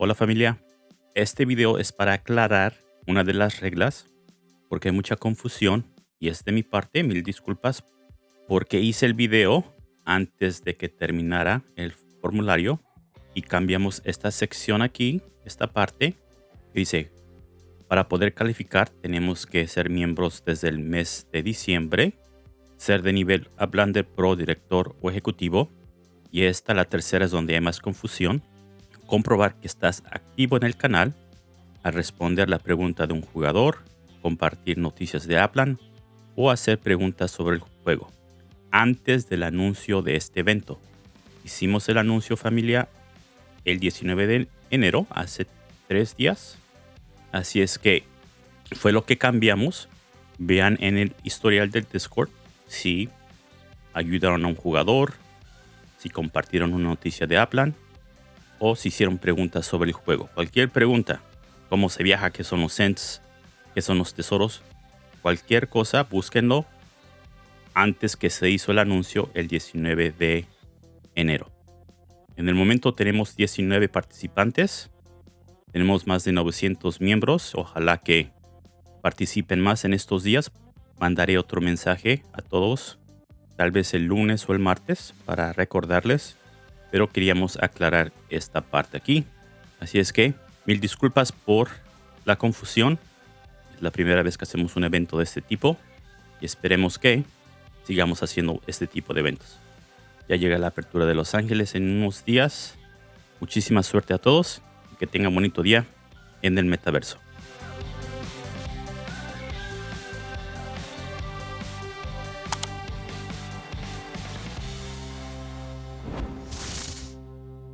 Hola familia, este video es para aclarar una de las reglas porque hay mucha confusión y es de mi parte, mil disculpas porque hice el video antes de que terminara el formulario y cambiamos esta sección aquí, esta parte que dice para poder calificar tenemos que ser miembros desde el mes de diciembre, ser de nivel Ablander Pro, director o ejecutivo y esta la tercera es donde hay más confusión comprobar que estás activo en el canal, a responder la pregunta de un jugador, compartir noticias de Aplan o hacer preguntas sobre el juego antes del anuncio de este evento. Hicimos el anuncio familia el 19 de enero, hace tres días. Así es que fue lo que cambiamos. Vean en el historial del Discord si ayudaron a un jugador, si compartieron una noticia de Aplan o si hicieron preguntas sobre el juego. Cualquier pregunta, cómo se viaja, qué son los cents, qué son los tesoros, cualquier cosa, búsquenlo antes que se hizo el anuncio el 19 de enero. En el momento tenemos 19 participantes, tenemos más de 900 miembros, ojalá que participen más en estos días. Mandaré otro mensaje a todos, tal vez el lunes o el martes, para recordarles pero queríamos aclarar esta parte aquí. Así es que mil disculpas por la confusión. Es la primera vez que hacemos un evento de este tipo y esperemos que sigamos haciendo este tipo de eventos. Ya llega la apertura de Los Ángeles en unos días. Muchísima suerte a todos y que tengan bonito día en el metaverso.